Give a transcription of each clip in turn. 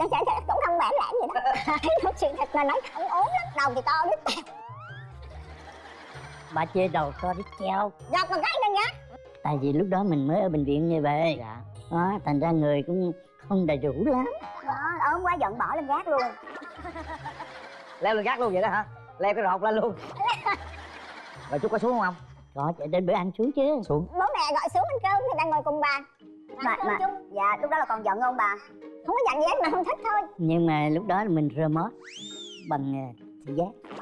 chắc chắn cũng không bản lãng gì đó. Thấy nói chuyện thật là nói không ốm lắm đầu thì to đít tẹo bà chê đầu to đít treo gặp một cái đừng nhá. Tại vì lúc đó mình mới ở bệnh viện như vậy dạ. Đó thành ra người cũng không đầy đủ lắm. Đó ốm quá giận bỏ lên gác luôn. Leo lên gác luôn vậy đó hả? Leo cái rột lên luôn. Rồi chút có xuống không? Ông có chạy đến bữa ăn xuống chứ. Xuống. Bố mẹ gọi xuống ăn cơm thì đang ngồi cùng bà. Mà, mà, dạ lúc đó là còn giận không bà không có dặn gì hết mà không thích thôi. Nhưng mà lúc đó là mình rơ mót bằng à, thị giác.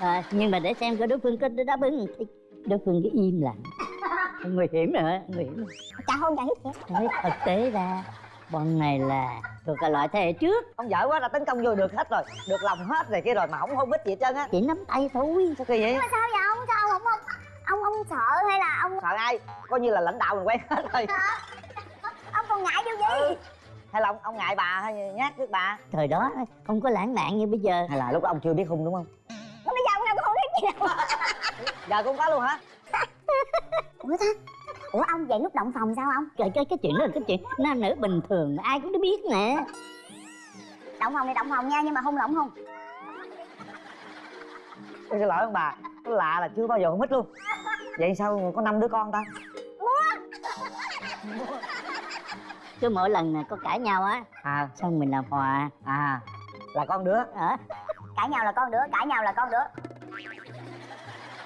À, nhưng mà để xem có đối phương có đáp ứng thì đối phương cứ im lặng. Nguy hiểm rồi nguy hiểm chả hôn chẳng hít gì nói thực tế ra bọn này là thuộc cái loại thế hệ trước. Ông giỏi quá là tấn công vô được hết rồi. Được lòng hết rồi kia rồi mà không hôn bít gì hết trơn á. Chỉ nắm tay thôi. Sao kỳ vậy? Mà sao vậy? Ông sao ông không ông ông sợ hay là ông sợ ai? Coi như là lãnh đạo mình quen hết rồi. Ông còn ngại điều gì hay là ông, ông ngại bà hay nhát trước bà. Thời đó không có lãng mạn như bây giờ. Hay là lúc đó ông chưa biết hung đúng không? Mà bây giờ ông đâu có hôn hít gì đâu. Giờ cũng có luôn hả? Ủa ta? Ủa ông vậy lúc động phòng sao ông? Cái cái cái chuyện đó là cái chuyện nam nữ bình thường ai cũng biết nè động phòng thì động phòng nha nhưng mà hung lỏng không? Ôi, xin lỗi ông bà cái lạ là chưa bao giờ hôn hít luôn. Vậy sao có năm đứa con ta cứ mỗi lần có cãi nhau á à. xong mình làm hòa. À là con đứa. Ở cãi nhau là con đứa cãi nhau là con đứa.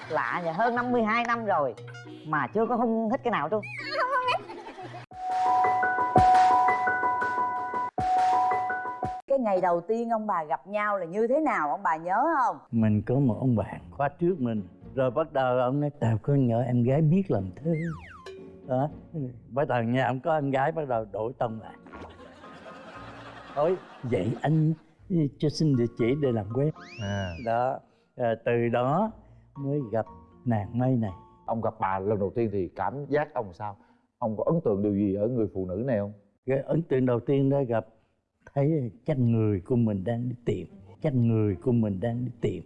Lạ vậy hơn 52 năm rồi mà chưa có hung hít cái nào luôn cái ngày đầu tiên ông bà gặp nhau là như thế nào ông bà nhớ không? Mình có một ông bạn khóa trước mình rồi bắt đầu ông nói tao có nhỏ em gái biết làm thơ đó bắt đầu nhà ông có em gái bắt đầu đổi tông lại thôi vậy anh cho xin địa chỉ để làm quen. À. Đó à, từ đó mới gặp nàng mây này. Ông gặp bà lần đầu tiên thì cảm giác ông sao? Ông có ấn tượng điều gì ở người phụ nữ này không? Cái ấn tượng đầu tiên đó gặp thấy chắc người của mình đang đi tìm chắc người của mình đang đi tìm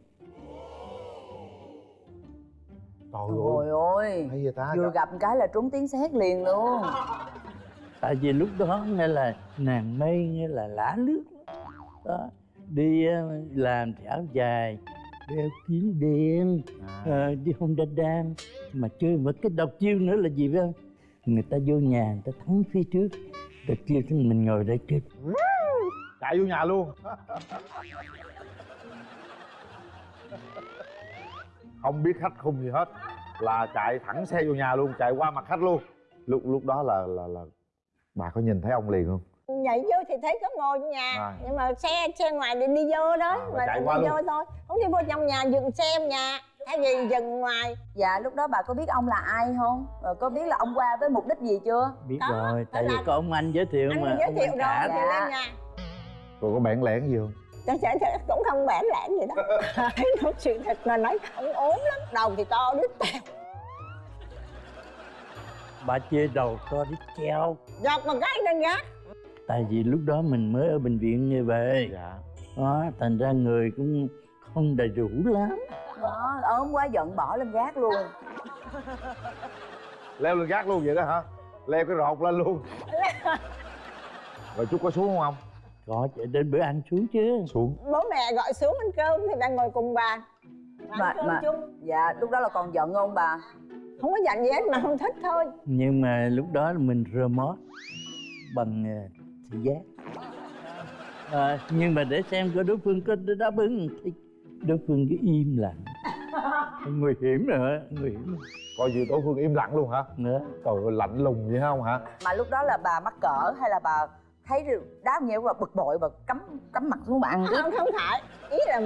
trời Trời ơi hay vậy ta? Vừa gặp cái là trúng tiếng sét liền luôn. Tại vì lúc đó nghe là nàng mây nghe là lá lướt. Đó đi ờ, làm thì áo dài đeo kiếm đen ờ, đi hôn đa đan mà chơi một cái độc chiêu nữa là gì biết không? Người ta vô nhà người ta thắng phía trước kêu cho mình ngồi đây kêu. Chạy vô nhà luôn không biết khách khung gì hết. Là chạy thẳng xe vô nhà luôn chạy qua mặt khách luôn. Lúc lúc đó là là là bà có nhìn thấy ông liền không? Nhảy vô thì thấy có ngồi trong nhà. À. nhưng mà xe xe ngoài để đi vô đó. À, mà chạy đi qua vô luôn. thôi. Không đi vô trong nhà dừng xe nhà. Thay vì dừng ngoài. Dạ lúc đó bà có biết ông là ai không? Rồi có biết là ông qua với mục đích gì chưa? Biết Đó, rồi tại vì là- có ông anh giới thiệu anh mà giới ông thiệu anh rồi cả thì Dạ. lên nhà. Rồi có bản lẻn gì không chắc chắn chắc cũng không bản lãng gì đó. Thấy nói chuyện thật là nói không ốm lắm. Đầu thì to đít tẹo bà chê đầu to đít treo gặp một cái lên gác tại vì lúc đó mình mới ở bệnh viện như vậy dạ. Đó thành ra người cũng không đầy đủ lắm. Đó ốm quá giận bỏ lên gác luôn. Leo lên gác luôn vậy đó hả? Leo cái rột lên luôn. Rồi chút có xuống không có chạy đến bữa ăn xuống chứ. Xuống. Bố mẹ gọi xuống ăn cơm thì đang ngồi cùng bà. Ăn Mà- cơm mà- chung. Dạ lúc đó là còn giận không bà? Không có dặn gì hết mà không thích thôi. Nhưng mà lúc đó là mình rơ mót bằng ờ, thị giác. À, nhưng mà để xem có đối phương có đáp ứng thì đối phương cứ im lặng. Nguy hiểm rồi nguy hiểm. Rồi. coi như đối phương im lặng luôn hả? Nữa trời ơi lạnh lùng vậy không hả? Mà lúc đó là bà mắc cỡ hay là bà thấy đáp nhiều và bực bội và cắm cắm mặt xuống bà ăn không không phải. Ý là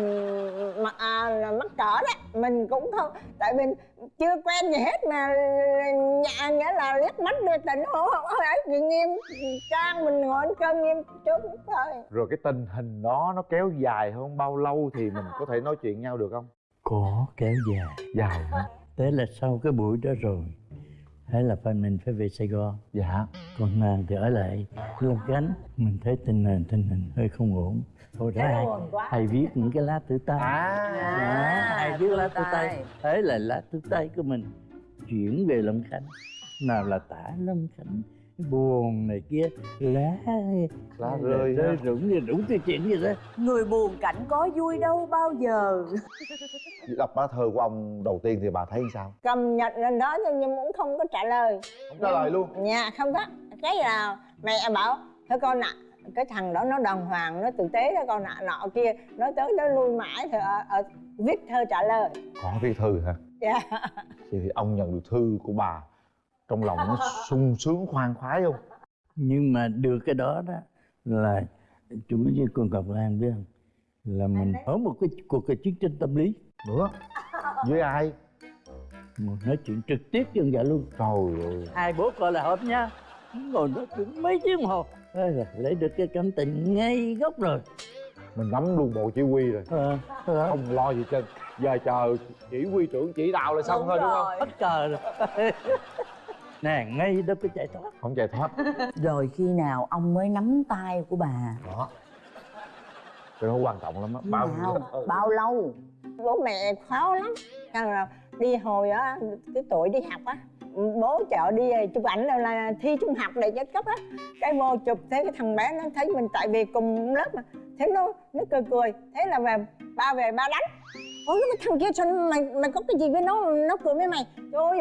mà à, là mắc cỡ đó. Mình cũng không tại mình chưa quen gì hết mà nhà nghĩa là liếc mắt đưa tình hổ không ấy. Thì nghiêm trang mình ngồi ăn cơm nghiêm chút thôi. Rồi cái tình hình đó nó kéo dài hơn bao lâu thì mình có thể nói chuyện nhau được không? Có kéo dài. Dài hả? Thế là sau cái buổi đó rồi thế là phải mình phải về sài gòn. Dạ. Còn nàng thì ở lại lâm gánh mình thấy tình hình tình hình hơi không ổn. Thôi ra hay, hay viết những cái lá thư tay. À Đó, hay viết lá thư tay. tay. thế là lá thư tay của mình chuyển về lâm khánh. Nào là tả lâm khánh buồn này kia. Lá lá rơi rơi rụng như rụng cái chuyện gì đó người buồn cảnh có vui đâu bao giờ. Đọc lá thơ của ông đầu tiên thì bà thấy sao? Cầm nhận lên đó nhưng nhưng cũng không có trả lời. Không trả lời luôn. Nhà không có. Cái là mẹ bảo thôi con ạ cái thằng đó nó đàng hoàng nó tử tế đó con ạ nọ kia nó tới đó lui mãi thì ở, ở, viết thơ trả lời. Có viết thư hả? Dạ. Thì ông nhận được thư của bà trong lòng nó sung sướng khoan khoái không? Nhưng mà được cái đó đó là chủ với con Ngọc Lan biết không? Là mình ở một cái cuộc cái chiến tranh tâm lý. Nữa với ai? Một nói chuyện trực tiếp với ông già luôn. Trời ơi. Hai bố con là hợp nha. Ngồi nói chuyện mấy tiếng đồng hồ lấy được cái cảm tình ngay gốc rồi. Mình nắm luôn bộ chỉ huy rồi. Ờ, ờ, không lo gì trên giờ chờ chỉ huy trưởng chỉ đạo là xong Đúng thôi đúng không? rồi. hết cờ rồi nè ngay đó cái chạy thoát. Không chạy thoát. Rồi khi nào ông mới nắm tay của bà? Đó. Cái đó quan trọng lắm á. Bao nào bao lâu? Bố mẹ khó lắm. Xong rồi đi hồi á cái tuổi đi học á bố chợ đi chụp ảnh là, là thi trung học để chất cấp á. Cái vô chụp thấy cái thằng bé nó thấy mình tại vì cùng lớp mà thế nó nó cười cười. Thế là về ba về ba đánh. Ôi cái thằng kia sao mày mày có cái gì với nó nó cười với mày? Trời ơi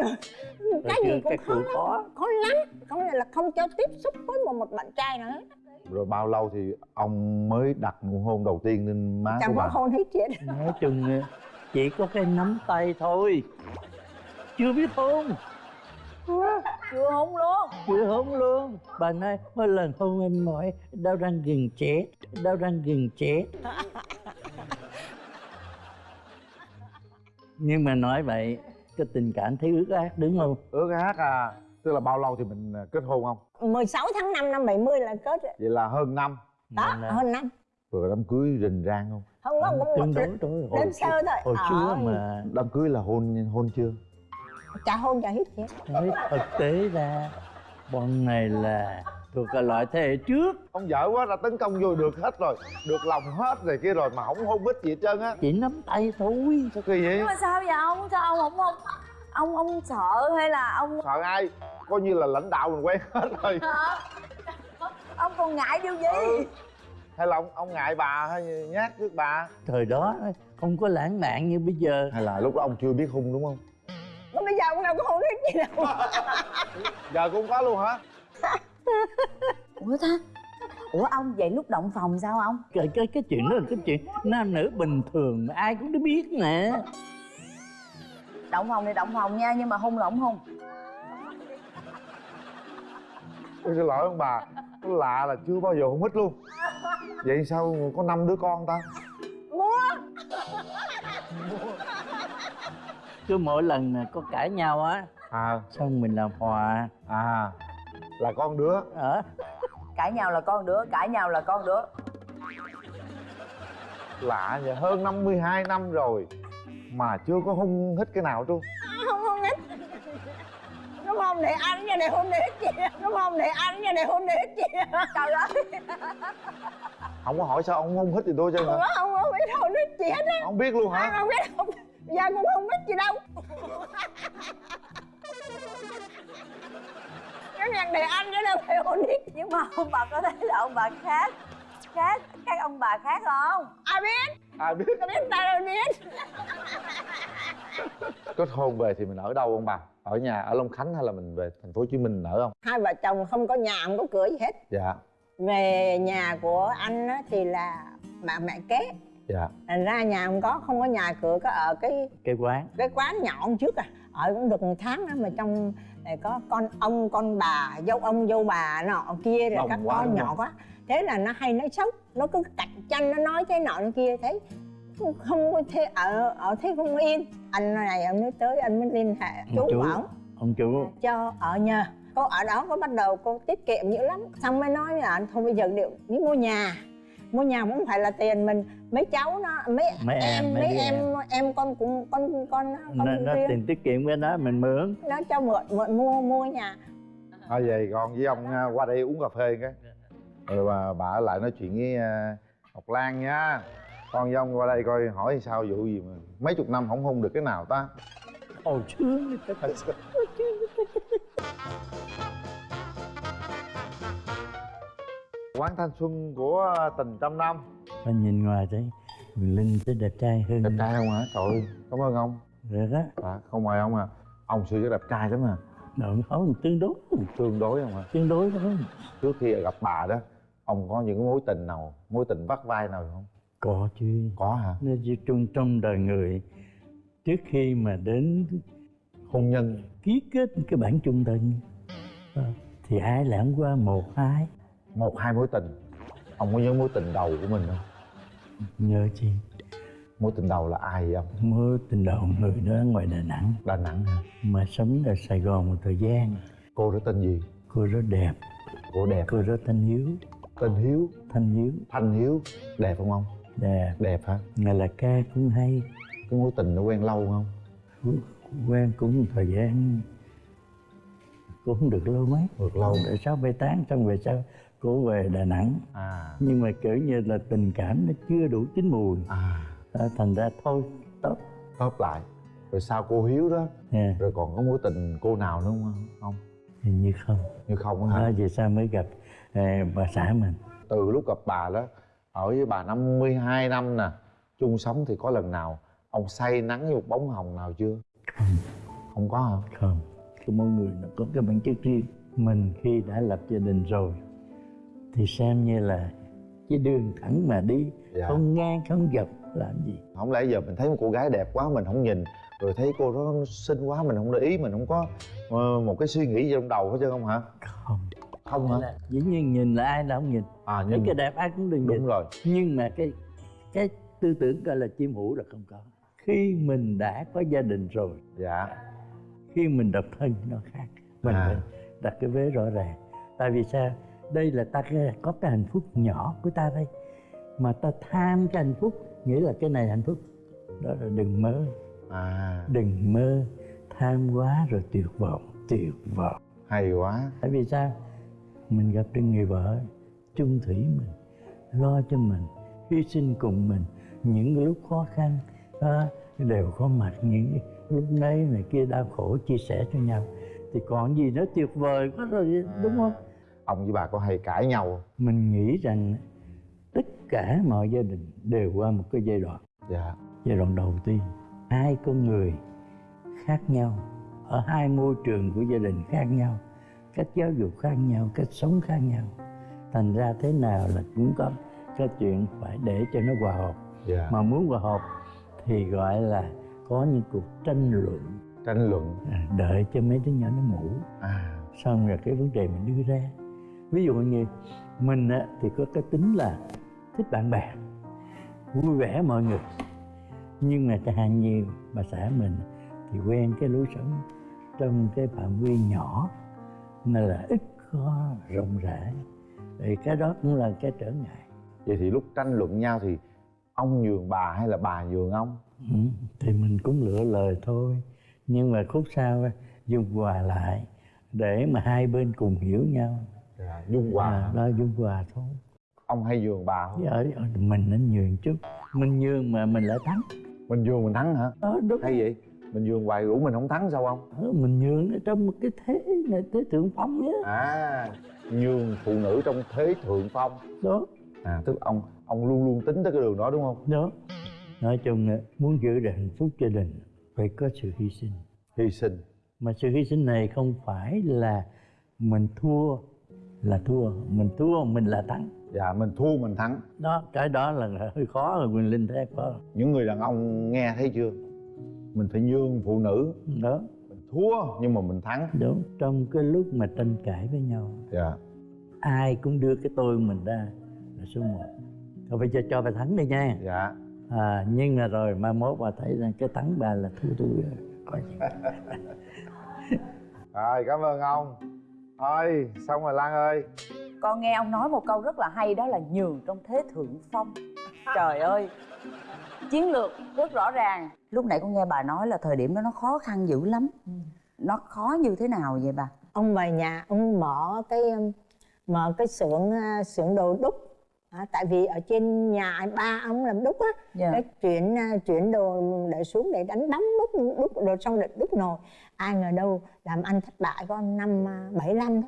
cái Rồi gì cũng khó lắm. khó. Khó lắm. Có nghĩa là không cho tiếp xúc với một một bạn trai hết rồi bao lâu thì ông mới đặt nụ hôn đầu tiên lên má chẳng của bà hôn hết chuyện nói chung ờ, chỉ có cái nắm tay thôi. Chưa biết hôn. Chưa hôn luôn. Chưa hôn luôn. Bà nói mỗi lần hôn em mỏi đau răng gừng chết đau răng gừng chết nhưng mà nói vậy cái tình cảm thấy ướt át đúng không? Ước ác à? Tức là bao lâu thì mình à, kết hôn không? 16 tháng 5 năm 70 là kết vậy là hơn năm. Đó hơn năm. Rồi đám cưới rình rang không? Không có cũng tương một đối thôi. hồi, đơn sơ thôi. hồi Ờ, xưa mà đám cưới là hôn hôn chưa? Chả hôn chả hết. thấy thực tế ra bọn này là thuộc cái loại thế hệ trước. Ông vợ quá đã tấn công vô được hết rồi. Được lòng hết rồi kia rồi mà không hôn bít gì hết trơn á. Chỉ nắm tay thôi. Sao kỳ vậy? Nhưng mà sao vậy? Ông sao ông không không ông ông sợ hay là ông sợ ai? Coi như là lãnh đạo mình quen hết rồi. Ông còn ngại điều gì? Ừ. hay là ông ông ngại bà hay nhát trước bà? Thời đó không có lãng mạn như bây giờ. Hay là lúc đó ông chưa biết hung đúng không? Còn bây giờ ông nào có hôn hít gì đâu. Giờ cũng có luôn hả ủa ta? Ủa ông vậy lúc động phòng sao ông? Cái cái cái chuyện đó là cái chuyện nam nữ bình thường mà ai cũng đã biết nè động phòng thì động phòng nha nhưng mà hôn là không hôn Ôi, xin lỗi ông bà Nó lạ là chưa bao giờ hôn hít luôn. Vậy sao có năm đứa con ta? Mua cứ mỗi lần có cãi nhau á à. xong mình làm hòa. À là con đứa. Ở cãi nhau là con đứa cãi nhau là con đứa. Lạ vậy hơn 52 năm rồi mà chưa có hung hít cái nào trluôn không hôn hít. Đúng không? Để ăn nha để hôn để hít gì đúng không? Để ăn nha để hôn để hít gì trời ơi. Không có hỏi sao ông hung hít gì tôi chứ không hả? Có không có biết hôn hít gì hết á. Không biết luôn hả? Không biết không giờ cũng không biết gì đâu cái nhạc để ăn chứ đâu phải hít nhưng mà ông bà có thấy là ông bà khác khác các ông bà khác không? Ai biết. Ai biết. Có biết ta đâu biết. Kết hôn về thì mình ở đâu ông bà? Ở nhà ở long khánh hay là mình về thành phố hồ chí minh ở không? Hai vợ chồng không có nhà không có cửa gì hết. Dạ. Về nhà của anh á, thì là bà mẹ kế. Dạ. Thành ra nhà không có không có nhà cửa có ở cái cái quán. cái quán nhỏ hôm trước à. Ở cũng được một tháng đó mà trong này có con ông con bà dâu ông dâu bà nọ kia rồi các quá, con nhỏ không? quá. Thế là nó hay nói xấu nó cứ cạnh tranh nó nói thế nọ thế kia thấy không có thế ở ở thế không yên. Anh này ông nói tới anh mới liên hệ chú chú. bảo ông chủ cho ở nhà. Cô ở đó có bắt đầu cô tiết kiệm dữ lắm. Xong mới nói với anh thôi bây giờ điệu đi mua nhà mua nhà cũng không phải là tiền mình. Mấy cháu nó mấy, Mấy em, em mấy mấy đứa em em. con cũng con con nó, con nó riêng tiền tiết kiệm cái đó mình mượn. Nó cho mượn mượn mua mua nhà. Thôi vậy con với ông à, qua đây uống cà phê cái. Rồi bà, bà ở lại nói chuyện với à, ngọc lan nha. Con với ông qua đây coi hỏi sao vụ gì mà mấy chục năm không hung được cái nào ta. Hồi xưa quán thanh xuân của tình trăm năm. Và nhìn ngoài thấy Quyền Linh thấy đẹp trai hơn. Đẹp trai không hả? Trời ơi cảm ơn ông rồi đó. À, không mời ông à. Ông xưa đẹp trai lắm à. Độn không tương đối. Tương đối không hả? Tương đối đó trước khi gặp bà đó ông có những mối tình nào mối tình vắt vai nào không? Có chứ. Có hả? Nó chỉ trong trong đời người trước khi mà đến hôn nhân. ký kết cái bản chung tình ờ, thì ai không qua một hai một hai mối tình. Ông có nhớ mối tình đầu của mình không? Nhớ chi mối tình đầu là ai vậy ông? Mối tình đầu người đó ngoài đà nẵng. Đà nẵng hả? Mà sống ở sài gòn một thời gian. Cô đó tên gì? Cô rất đẹp. Cô đẹp cô rất thanh hiếu. Tên hiếu. Thanh hiếu. Thanh hiếu. Đẹp không ông? Đẹp. Đẹp hả? Ngày là ca cũng hay. Cái mối tình nó quen lâu không quen cũng một thời gian. Cũng được lâu mấy. Được lâu. Để sau bê tán xong về sau cô về đà nẵng. À. Nhưng mà kiểu như là tình cảm nó chưa đủ chín mùi. À. Đó, thành ra thôi tốt khớp lại. Rồi sau cô hiếu đó nha rồi còn có mối tình cô nào nữa không? Không. Hình như không. Như không á hả? Đó vì sao mới gặp à, bà xã mình? Từ lúc gặp bà đó ở với bà 52 năm nè chung sống thì có lần nào ông say nắng với một bóng hồng nào chưa? Không. Không có hả? Không. Cái mỗi người nó có cái bản chất riêng. Mình khi đã lập gia đình rồi thì xem như là cái đường thẳng mà đi dạ. không ngang không dọc làm gì? Không lẽ giờ mình thấy một cô gái đẹp quá mình không nhìn rồi thấy cô đó xinh quá mình không để ý mình không có ờ, một cái suy nghĩ gì trong đầu hết trơn không hả? Không. Không hả? Là dĩ nhiên nhìn là ai là không nhìn. À nhưng cái đẹp ai cũng đừng nhìn. Đúng rồi. Nhưng mà cái cái tư tưởng gọi là chim hủ là không có. Khi mình đã có gia đình rồi dạ. khi mình độc thân nó khác. Mình À. phải đặt cái vế rõ ràng. Tại vì sao đây là ta có cái hạnh phúc nhỏ của ta đây. Mà ta tham cái hạnh phúc nghĩa là cái này hạnh phúc đó là đừng mơ. À. Đừng mơ tham quá rồi tuyệt vọng tuyệt vọng. Hay quá. Tại vì sao? Mình gặp được người vợ chung thủy mình lo cho mình hy sinh cùng mình. Những lúc khó khăn đó, đều có mặt những lúc nấy này kia đau khổ chia sẻ cho nhau. Thì còn gì nữa tuyệt vời quá rồi đúng không ông với bà có hay cãi nhau không? mình nghĩ rằng tất cả mọi gia đình đều qua một cái giai đoạn. Dạ. Giai đoạn đầu tiên hai con người khác nhau ở hai môi trường của gia đình khác nhau cách giáo dục khác nhau cách sống khác nhau. Thành ra thế nào là cũng có cái chuyện phải để cho nó hòa hợp. Dạ. Mà muốn hòa hợp thì gọi là có những cuộc tranh luận. Tranh luận. À, đợi cho mấy đứa nhỏ nó ngủ. À. Xong rồi cái vấn đề mình đưa ra ví dụ như mình á, thì có cái tính là thích bạn bè vui vẻ mọi người. Nhưng mà hạn như bà xã mình thì quen cái lối sống trong cái phạm vi nhỏ mà là ít có rộng rãi. Thì cái đó cũng là cái trở ngại. Vậy thì lúc tranh luận nhau thì ông nhường bà hay là bà nhường ông? Ừ, thì mình cũng lựa lời thôi. Nhưng mà khúc sau á, dung hòa lại để mà hai bên cùng hiểu nhau dạ dung hòa à, đó dung hòa thôi. Ông hay nhường bà không? Ở mình nên nhường chút mình nhường mà mình lại thắng. Mình nhường mình thắng hả? Đó đúng hay vậy? Mình nhường hoài rủ mình không thắng sao không? Ờ, mình nhường ở trong một cái thế này thế thượng phong á. À nhường phụ nữ trong thế thượng phong. Đó. À tức ông ông luôn luôn tính tới cái đường đó đúng không? Đó. Nói chung là muốn giữ được hạnh phúc gia đình phải có sự hy sinh. Hy sinh. Mà sự hy sinh này không phải là mình thua là thua mình thua mình là thắng. Dạ mình thua mình thắng. Đó cái đó là hơi khó rồi quyền linh thấy khó. Những người đàn ông nghe thấy chưa? Mình phải nhường phụ nữ. Đó. Mình thua nhưng mà mình thắng. Đúng trong cái lúc mà tranh cãi với nhau. Dạ. Ai cũng đưa cái tôi mình ra là số một. Thôi bây giờ cho bà thắng đi nha. Dạ. À, nhưng mà rồi mai mốt bà thấy rằng cái thắng bà là thua tôi rồi. rồi cảm ơn ông thôi xong rồi lan ơi. Con nghe ông nói một câu rất là hay đó là nhường trong thế thượng phong. Trời ơi chiến lược rất rõ ràng. Lúc nãy con nghe bà nói là thời điểm đó nó khó khăn dữ lắm. Nó khó như thế nào vậy bà? Ông về nhà ông mở cái mở cái xưởng uh, xưởng đồ đúc à, tại vì ở trên nhà ba ông làm đúc á Dạ. cái chuyển uh, chuyển đồ để xuống để đánh bóng đúc đúc rồi xong để đúc nồi. Ai ngờ đâu làm ăn thất bại có năm uh, bảy năm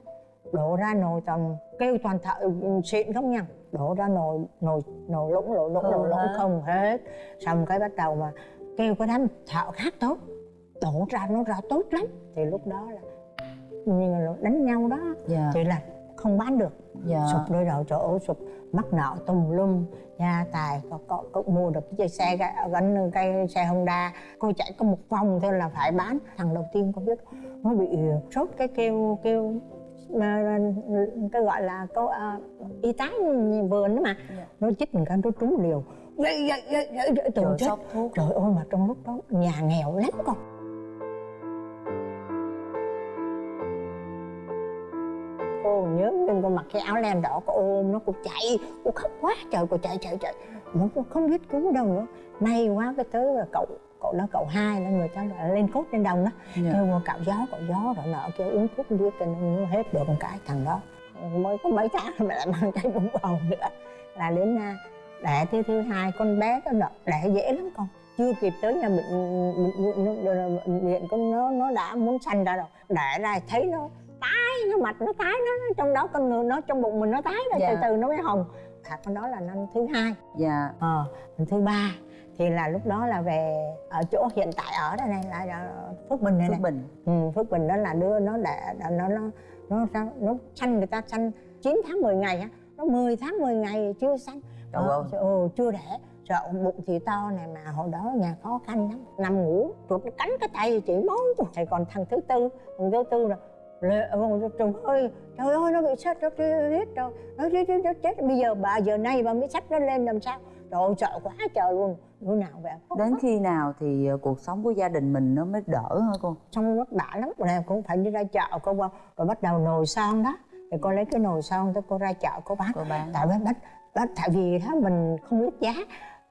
đổ ra nồi toàn kêu toàn thợ ừ, xịn không nha. Đổ ra nồi nồi nồi lũng lỗ lũng lỗ lũng hả? không hết. Xong cái bắt đầu mà kêu cái đám thợ khác tốt đổ ra nó ra tốt lắm. Thì lúc đó là như là đánh nhau đó dạ. thì là không bán được. Dạ. Sụp đôi đầu chỗ ổ sụp mắc nợ tùm lum gia tài có, có, có mua được cái xe gắn cái xe Honda cô chạy có một vòng thôi là phải bán thằng đầu tiên con biết nó bị sốt cái kêu kêu cái gọi là có à, y tá vườn đó mà Dạ. nó chích một cái nó trúng liều dậy dậy dậy từ trời chết thuốc trời ơi mà trong lúc đó nhà nghèo lắm con nhớ lên cô mặc cái áo len đỏ cô ôm nó cô chạy. Cô khóc quá trời cô chạy chạy chạy. Nó cô không biết cứu đâu nữa. May quá cái tới là cậu cậu đó cậu hai là người ta là lên cốt trên đồng đó. Dạ. kêu cạo gió cạo gió rồi nọ kêu uống thuốc đi cho nó hết được một cái thằng đó. Mới có mấy tháng mà lại mang cái bụng bầu nữa. Là đến à, đẻ thứ thứ hai con bé nó đỡ đẻ dễ lắm con. Chưa kịp tới nhà bệnh bệnh viện con nó nó đã muốn sanh ra rồi. Đẻ ra thấy nó tái nó mặt nó tái nó trong đó con người nó trong bụng mình nó tái rồi Dạ. từ từ nó mới hồng. À con đó là năm thứ hai. Dạ. Ờ năm thứ ba. Thì là lúc đó là về ở chỗ hiện tại ở đây này là, là phước bình này phước này. Bình. Ừ, phước bình đó là đưa nó để nó nó nó nó, nó sanh người ta sanh 9 tháng 10 ngày á. Nó 10 tháng 10 ngày chưa sanh. Ờ, ừ, chưa đẻ sợ bụng thì to này mà hồi đó nhà khó khăn lắm. Nằm ngủ chuột nó cắn cái tay chỉ máu thì còn thằng thứ tư thằng thứ tư là lệ ôi, trời ơi trời ơi nó bị sét nó chết rồi nó chết chết chết bây giờ bà giờ nay bà mới sắp nó lên làm sao? Trời ơi sợ quá trời luôn. Bữa nào vậy đến khi nào thì ờ, cuộc sống của gia đình mình nó mới đỡ hả cô? Xong vất vả lắm rồi cũng phải đi ra chợ cô qua rồi bắt đầu nồi son đó. Thì cô lấy cái nồi son tới cô ra chợ cô bán. Cô bán. Tại vì bắt, bắt tại vì đó mình không biết giá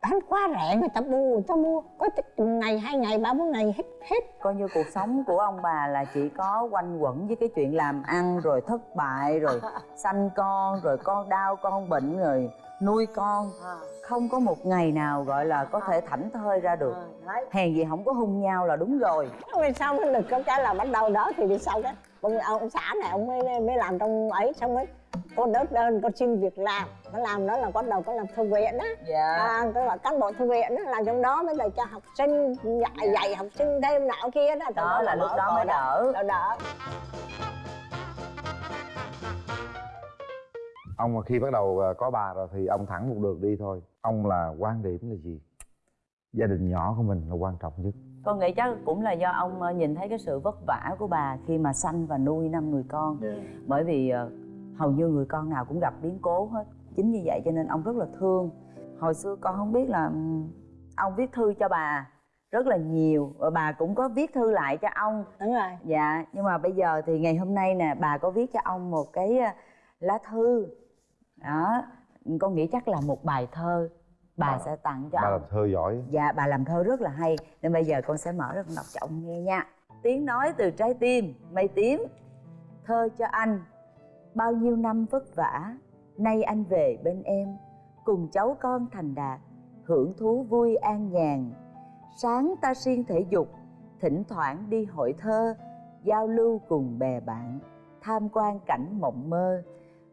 bán quá rẻ người ta mua người ta mua. Có ngày hai ngày ba bốn ngày hết hết. Coi như cuộc sống của ông bà là chỉ có quanh quẩn với cái chuyện làm ăn rồi thất bại rồi sanh con rồi con đau con bệnh rồi nuôi con. Không có một ngày nào gọi là có thể thảnh thơi ra được. Hèn gì không có hung nhau là đúng rồi. Rồi mới được? Có cái là bắt đầu đó thì đi sau cái ông, ông xã này ông mới mới làm trong ấy xong ấy cô đớt đơn cô xin việc làm. Nó làm đó là bắt đầu có làm thư viện á. Dạ. À, tôi là cán bộ thư viện đó là trong đó mới là cho học sinh dạy dạy học sinh thêm nọ kia đó đó là lúc đó mới đỡ. đỡ đỡ. Ông mà khi bắt đầu ờ, có bà rồi thì ông thẳng một đường đi thôi. Ông là quan điểm là gì? Gia đình nhỏ của mình là quan trọng nhất. Con nghĩ chắc cũng là do ông ờ, nhìn thấy cái sự vất vả của bà khi mà sanh và nuôi năm người con. Bởi vì ờ, hầu như người con nào cũng gặp biến cố hết. Chính vì vậy cho nên ông rất là thương. Hồi xưa con không biết là ừm, ông viết thư cho bà rất là nhiều và bà cũng có viết thư lại cho ông. Đúng rồi. Dạ nhưng mà bây giờ thì ngày hôm nay nè bà có viết cho ông một cái ờ, lá thư. Đó con nghĩ chắc là một bài thơ. Bà sẽ tặng cho bà ông. làm thơ giỏi. Dạ bà làm thơ rất là hay. Nên bây giờ con sẽ mở ra con đọc cho ông nghe nha. Tiếng nói từ trái tim Mây tím Thơ cho anh Bao nhiêu năm vất vả, Nay anh về bên em, Cùng cháu con thành đạt, Hưởng thú vui an nhàn. Sáng ta siêng thể dục, Thỉnh thoảng đi hội thơ, Giao lưu cùng bè bạn, Tham quan cảnh mộng mơ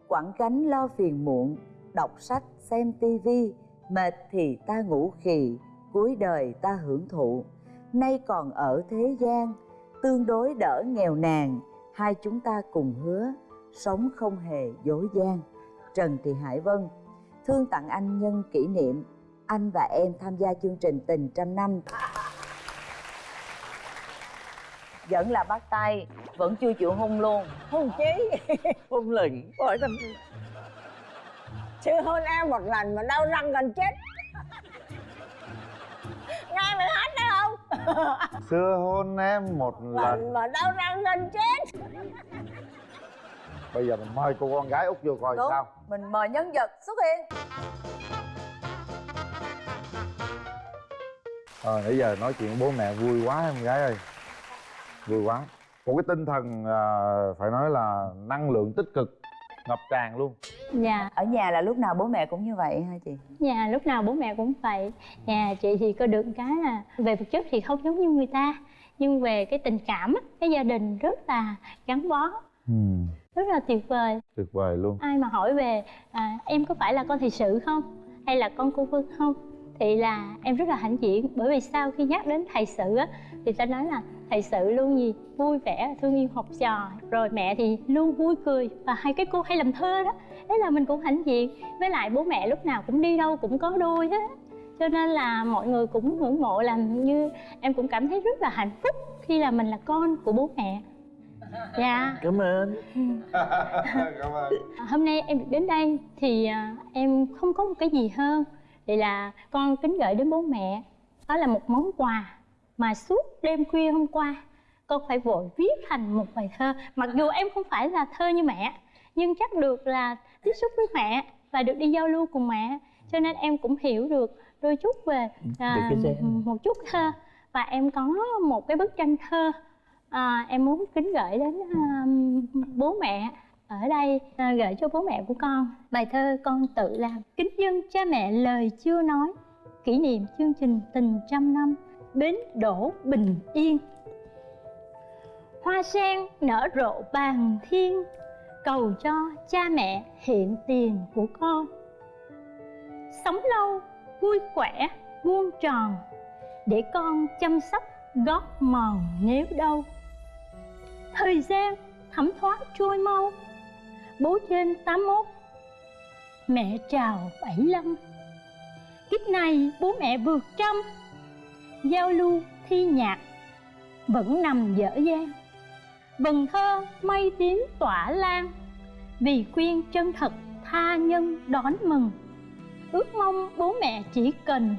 Quẳng gánh lo phiền muộn, Đọc sách, xem tivi Mệt thì ta ngủ khì, cuối đời ta hưởng thụ. Nay còn ở thế gian, tương đối đỡ nghèo nàn, hai chúng ta cùng hứa sống không hề dối gian. Trần thị hải vân thương tặng anh nhân kỷ niệm. Anh và em tham gia chương trình tình trăm năm. Vẫn là bắt tay vẫn chưa chịu hôn luôn. Hôn chí? Không lệnh hỏi thăm chưa hôn em một lần mà đau răng gần chết. Nghe mày hát đấy không? Xưa hôn em một lần lần. mà đau răng gần chết bây giờ mình mời cô con gái út vô coi Đúng. sao. Mình mời nhân vật xuất hiện. Ờ, nãy giờ nói chuyện với bố mẹ vui quá em gái ơi. Vui quá. Một cái tinh thần à, phải nói là năng lượng tích cực ngập tràn luôn. Dạ, ở nhà là lúc nào bố mẹ cũng như vậy hả chị? Nhà lúc nào bố mẹ cũng vậy. Nhà chị thì có được cái là Về vật chất thì không giống như người ta. Nhưng về cái tình cảm á, Cái gia đình rất là gắn bó. Ừ. rất là tuyệt vời. Tuyệt vời luôn. Ai mà hỏi về à, em có phải là con thị sự không? Hay là con cô Vân không? Thì là em rất là hãnh diện bởi vì sau khi nhắc đến thầy sự á thì ta nói là thầy sự luôn gì? Vui vẻ thương yêu học trò. Rồi mẹ thì luôn vui cười. Và hai cái cô hay làm thơ đó thế là mình cũng hãnh diện. Với lại bố mẹ lúc nào cũng đi đâu cũng có đôi hết. Cho nên là mọi người cũng ngưỡng mộ làm như em cũng cảm thấy rất là hạnh phúc khi là mình là con của bố mẹ dạ. Cảm ơn. Cảm ơn. Hôm nay em được đến đây thì à, em không có một cái gì hơn. Thì là con kính gửi đến bố mẹ. Đó là một món quà mà suốt đêm khuya hôm qua con phải vội viết thành một bài thơ. Mặc dù em không phải là thơ như mẹ nhưng chắc được là tiếp xúc với mẹ và được đi giao lưu cùng mẹ. Cho nên em cũng hiểu được đôi chút về à, một chút thơ. Và em có một cái bức tranh thơ à, em muốn kính gửi đến uh, bố mẹ ở đây à, gửi cho bố mẹ của con bài thơ con tự làm. Kính dân cha mẹ lời chưa nói kỷ niệm chương trình tình trăm năm bến đổ bình yên. Hoa sen nở rộ bàn thiên cầu cho cha mẹ hiện tiền của con. Sống lâu vui khỏe vuông tròn để con chăm sóc gót mòn nếu đâu thời gian thấm thoát trôi mau. Bố trên 81 mẹ chào 75 kiếp này bố mẹ vượt trăm. Giao lưu thi nhạc vẫn nằm dở dang. Vần thơ mây tím tỏa lan, vì khuyên chân thật tha nhân đón mừng. Ước mong bố mẹ chỉ cần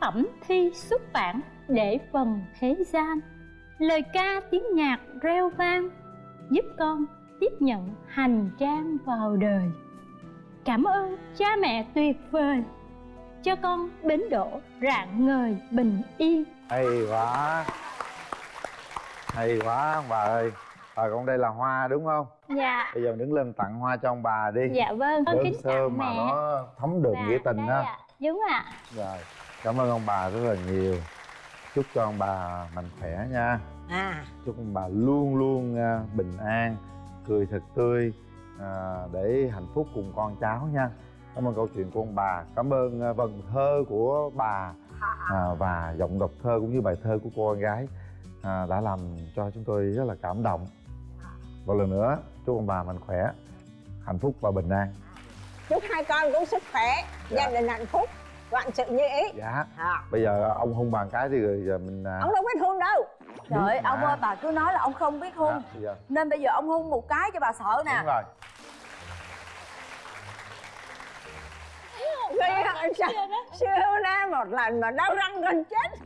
phẩm thi xuất bản để phần thế gian lời ca tiếng nhạc reo vang giúp con tiếp nhận hành trang vào đời. Cảm ơn cha mẹ tuyệt vời cho con bến đỗ rạng ngời bình yên. Hay quá. Hay quá ông bà ơi. Bà con đây là hoa đúng không? Dạ. Bây giờ đứng lên tặng hoa cho ông bà đi. Dạ vâng con kính sơ mà mẹ. nó thấm đượm Dạ, nghĩa tình ha ạ. đúng ạ. Rồi cảm ơn ông bà rất là nhiều chúc cho ông bà mạnh khỏe nha. À. Chúc ông bà luôn luôn à, bình an cười thật tươi à, để hạnh phúc cùng con cháu nha. Cảm ơn câu chuyện của ông bà. Cảm ơn à, vần thơ của bà à, và giọng đọc thơ cũng như bài thơ của cô con gái à, đã làm cho chúng tôi rất là cảm động. Một lần nữa chúc ông bà mạnh khỏe hạnh phúc và bình an. Chúc hai con cũng sức khỏe Dạ. gia đình hạnh phúc sự như ý. Dạ. À. bây giờ ông hung bàn cái thì rồi giờ mình à, ông đâu biết hôn đâu. Trời ơi ông mà. ơi bà cứ nói là ông không biết hung. Dạ, giờ. Nên bây giờ ông hung một cái cho bà sợ nè. Đúng rồi. Gây hại sao? Siêu na một lần mà đau răng gần chết